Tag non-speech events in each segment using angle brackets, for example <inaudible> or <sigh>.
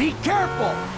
Be careful!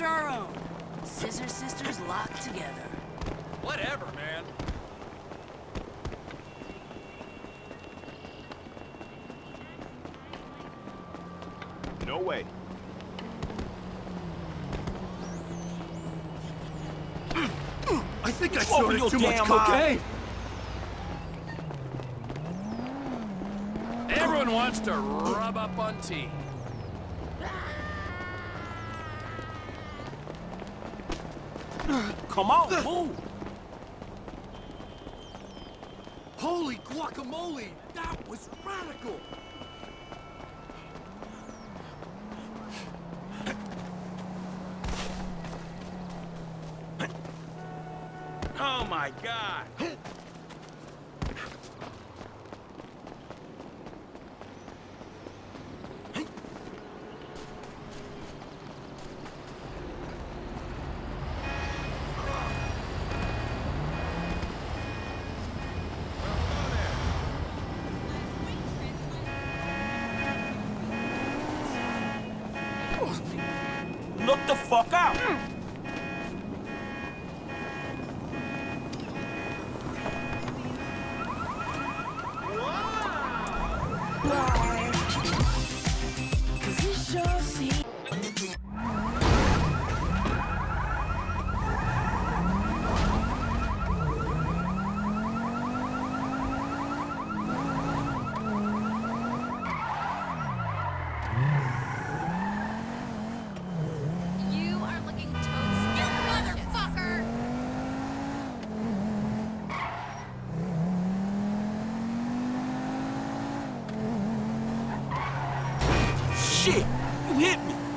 sister our own. Scissor sisters locked together. Whatever, man. No way. <clears throat> I think I showed oh, it too much cocaine. Everyone wants to rub up on tea. Come on, move! Holy guacamole! That was radical! Oh my god! hit me.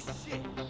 Shit!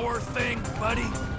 Power thing, buddy?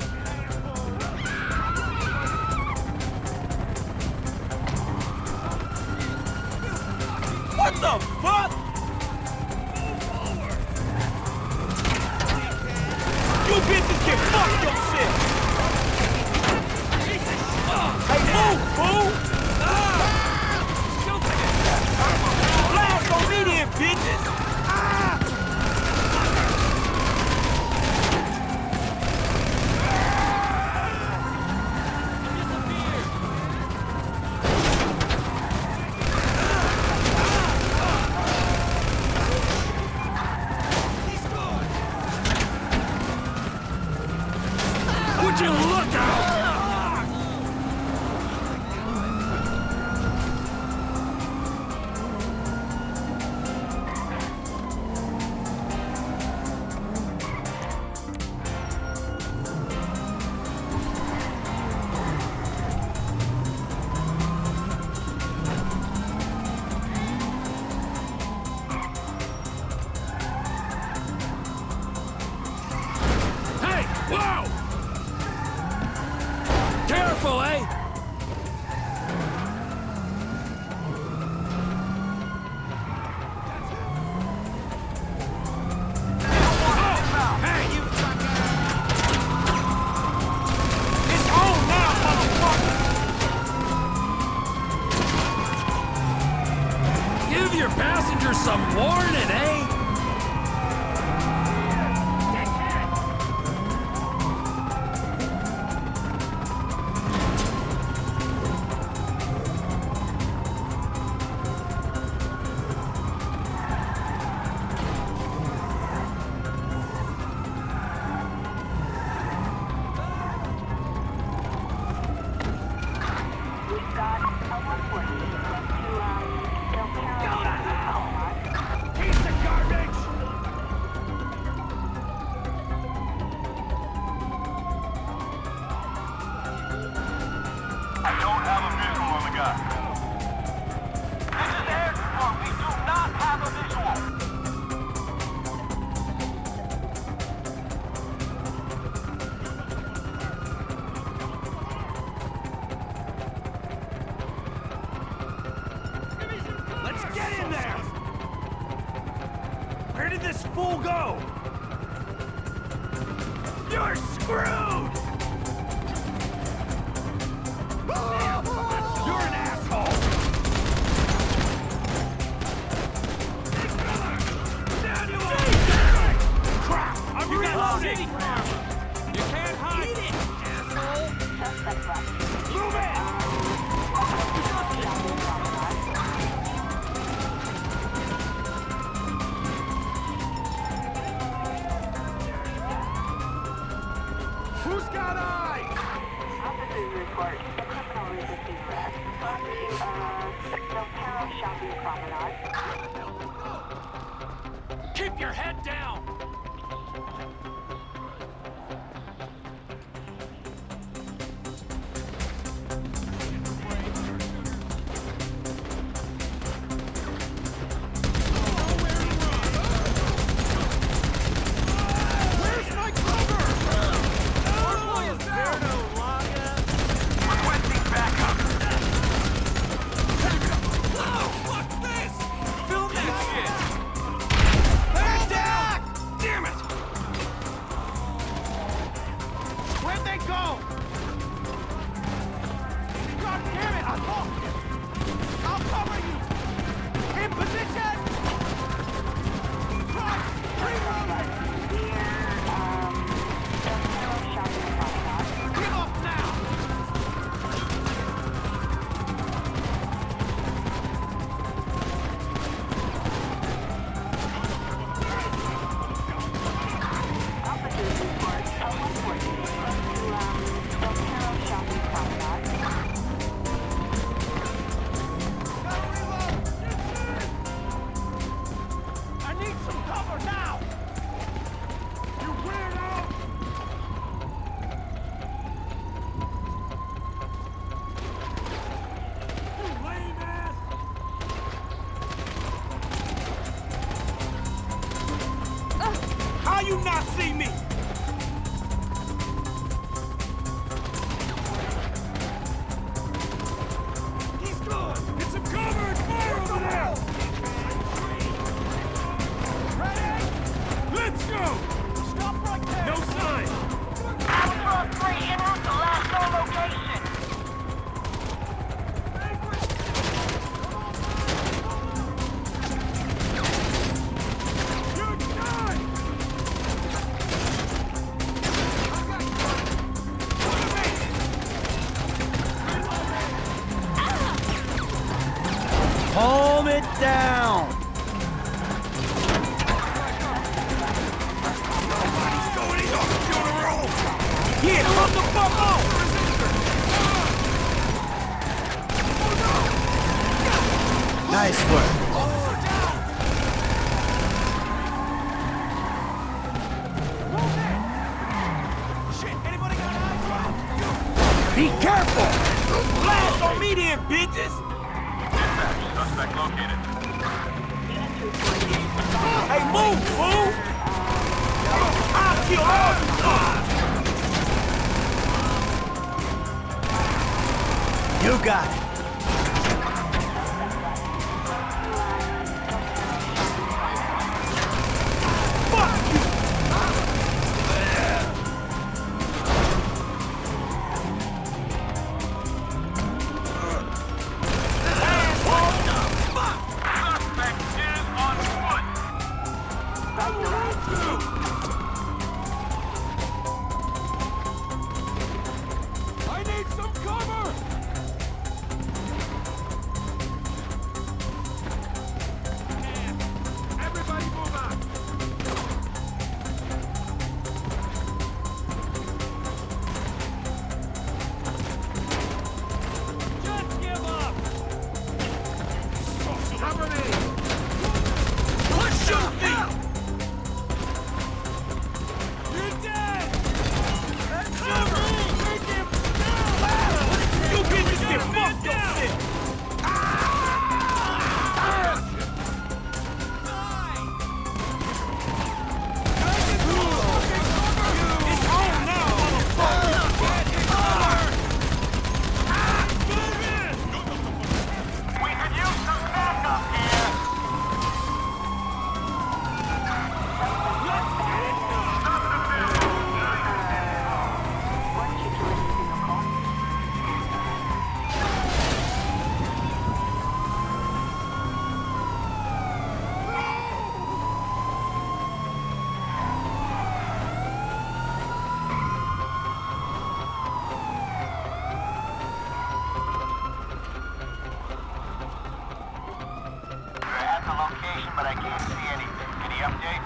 but I can't see anything. Any updates?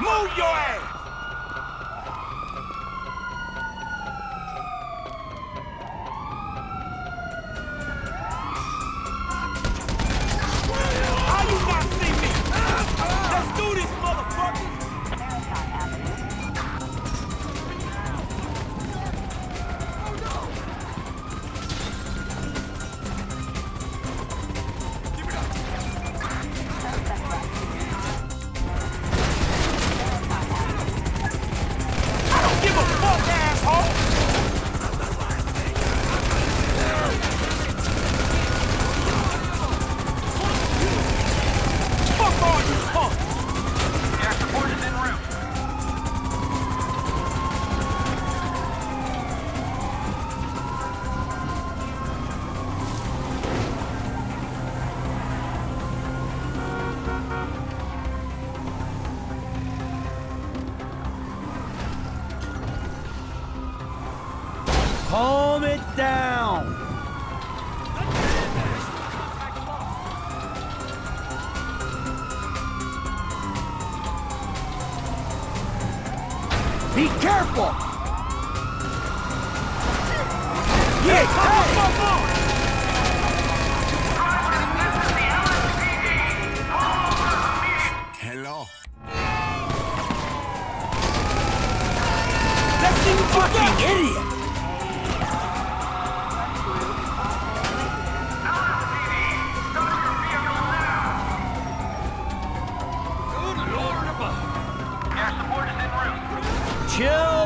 Move your ass!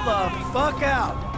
The fuck out.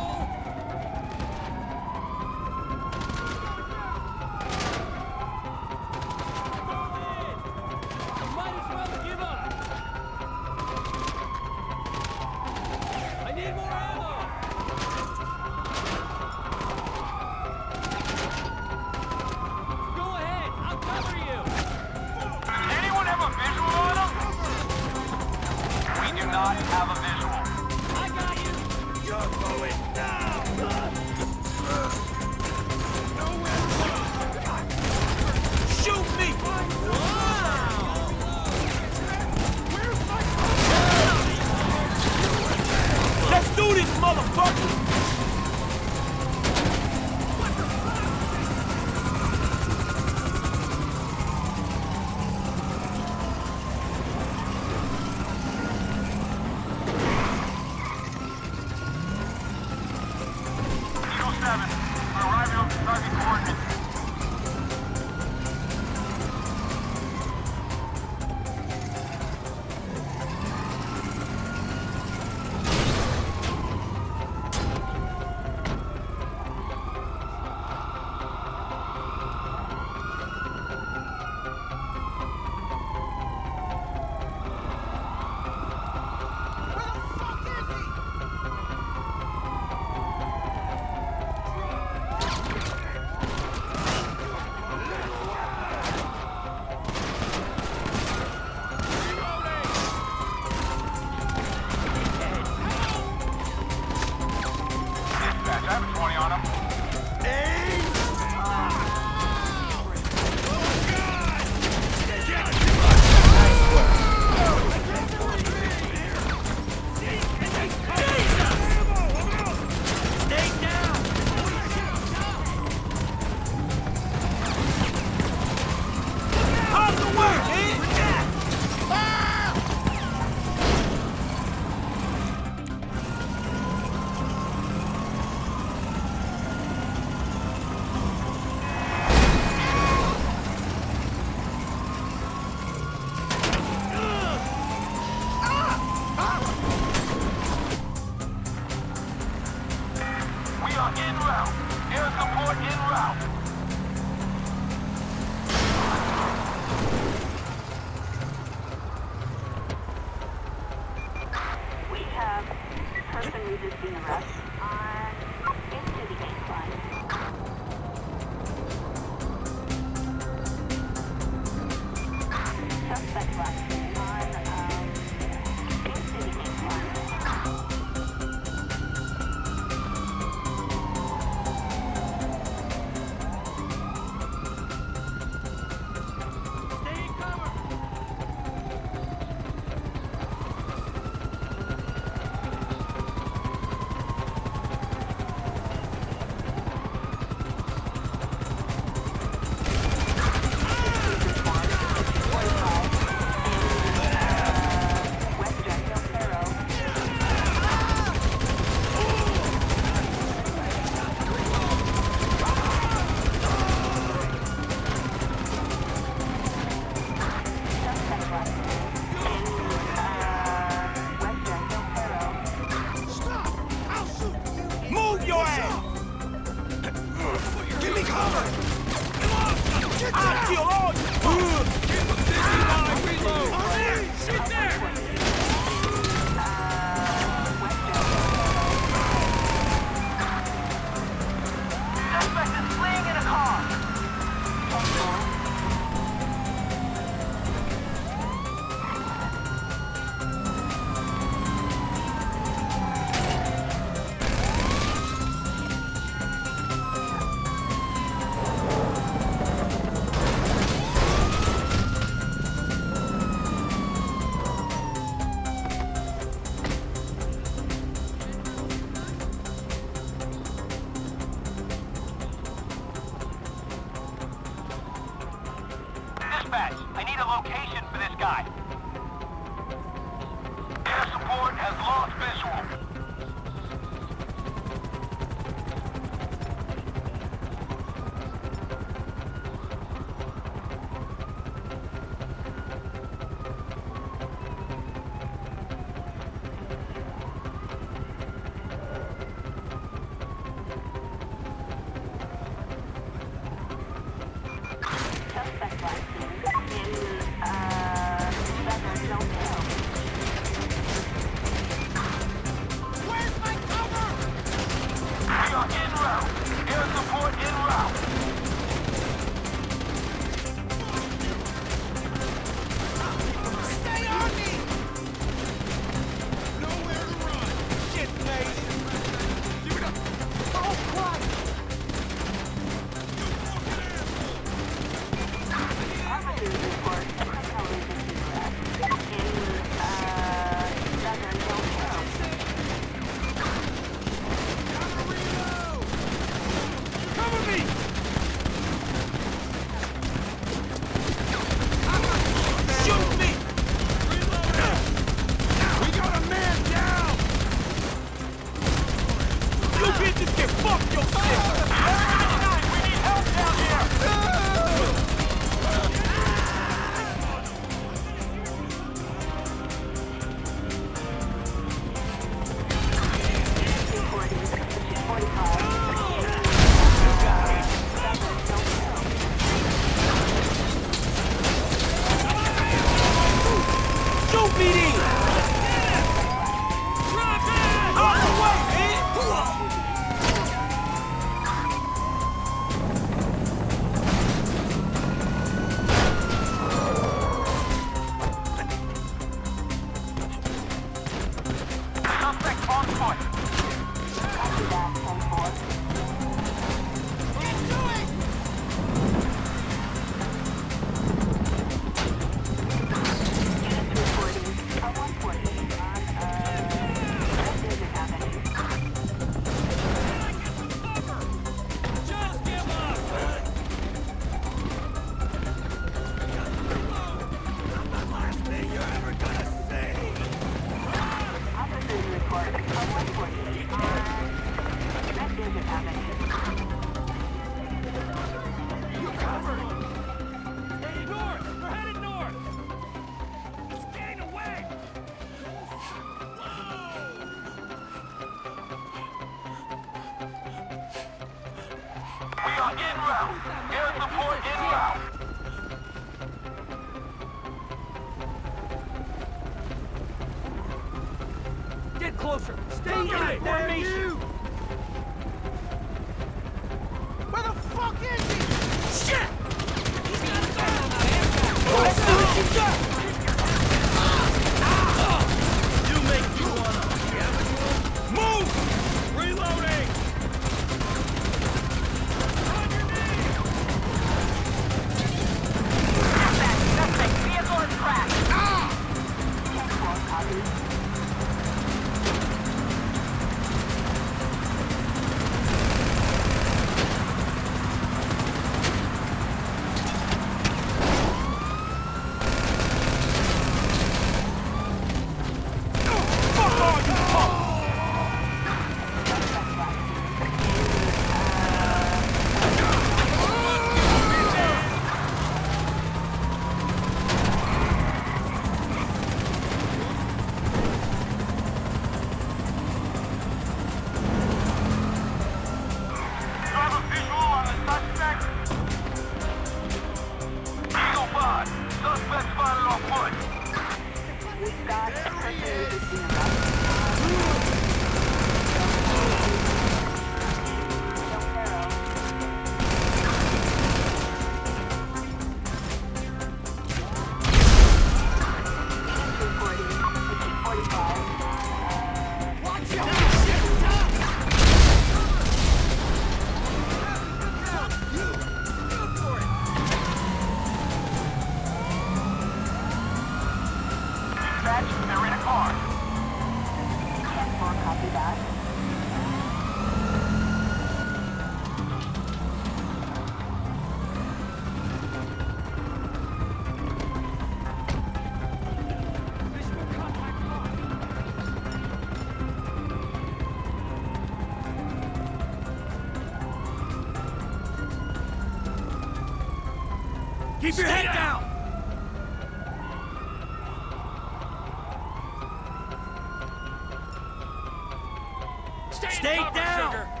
Stay, Stay down! Sugar.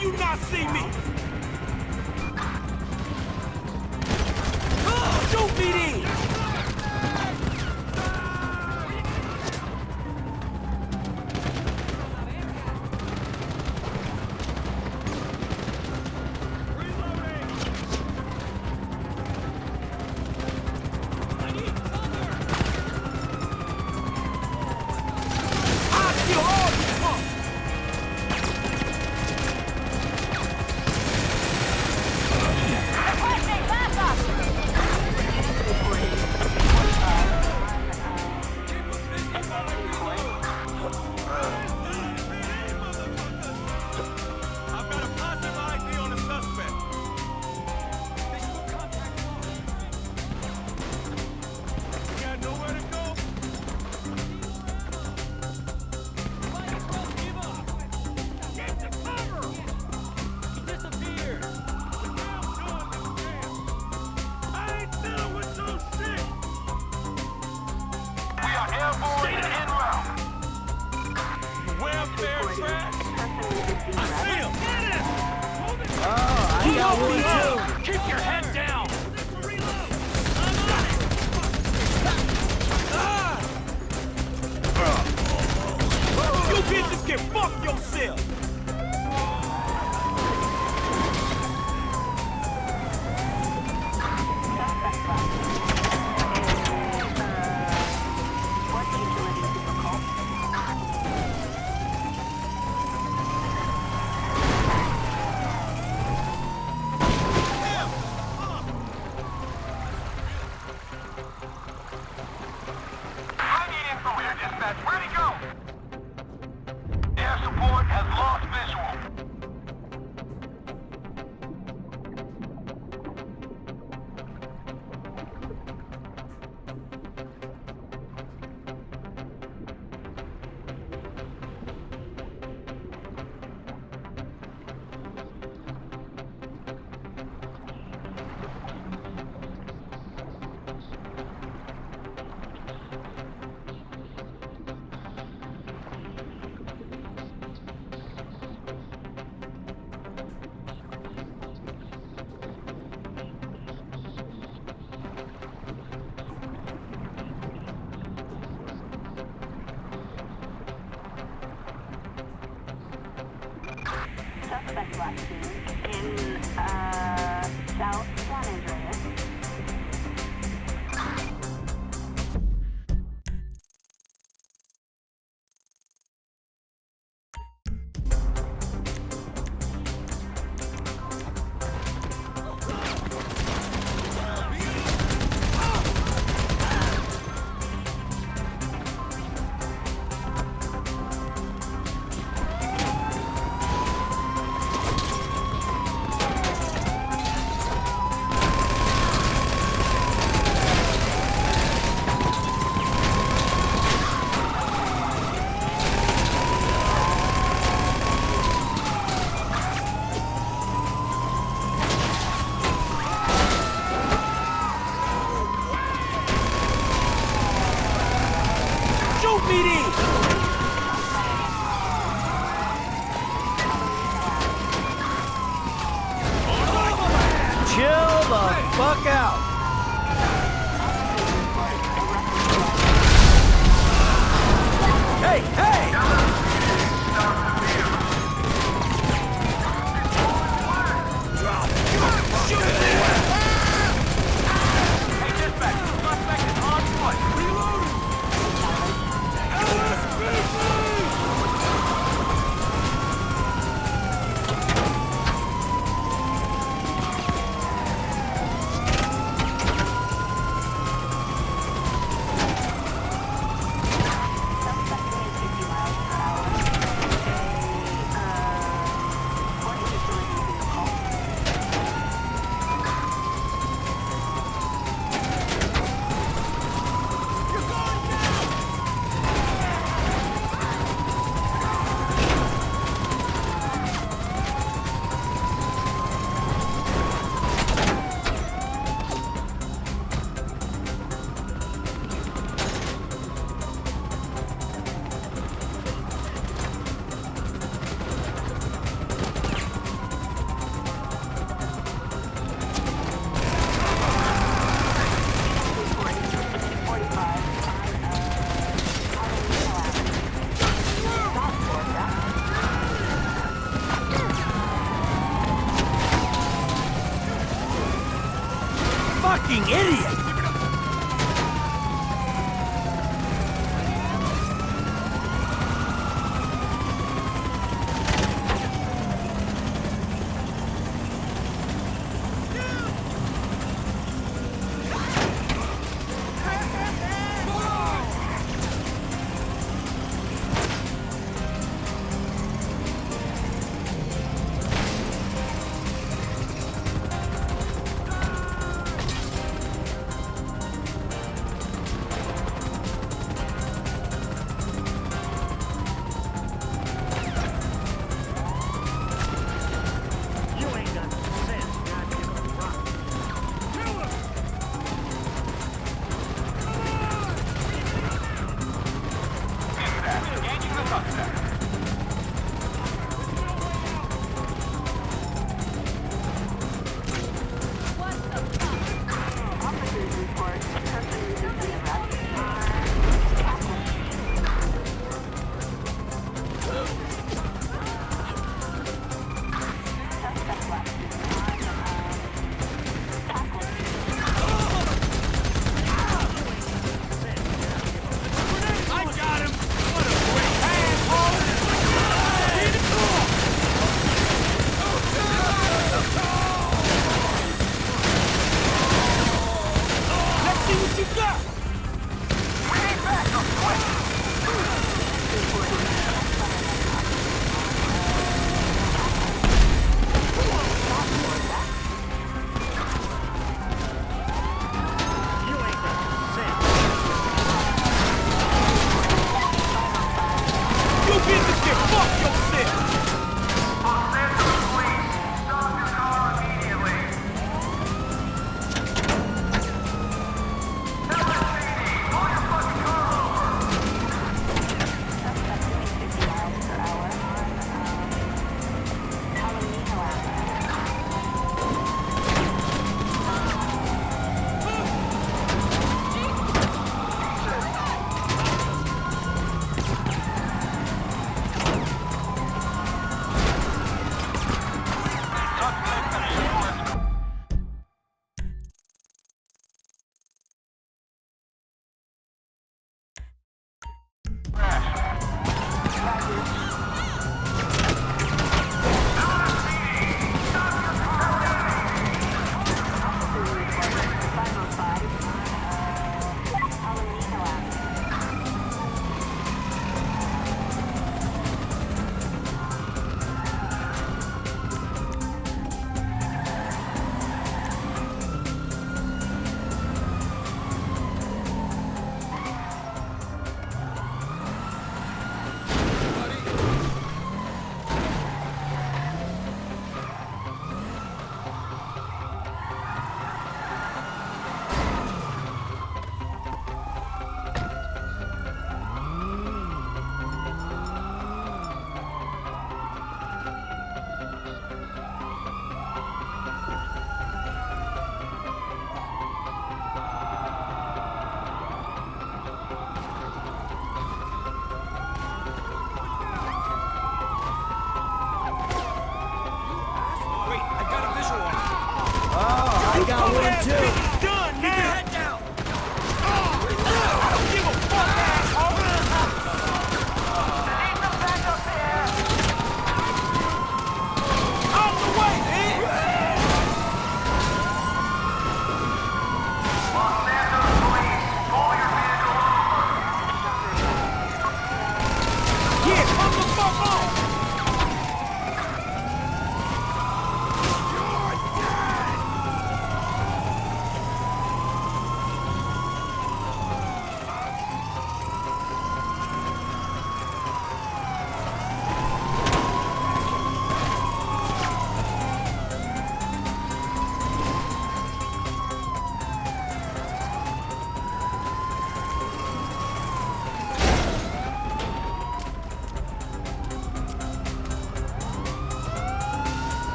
You not see me?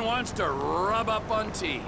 Wants to rub up on T.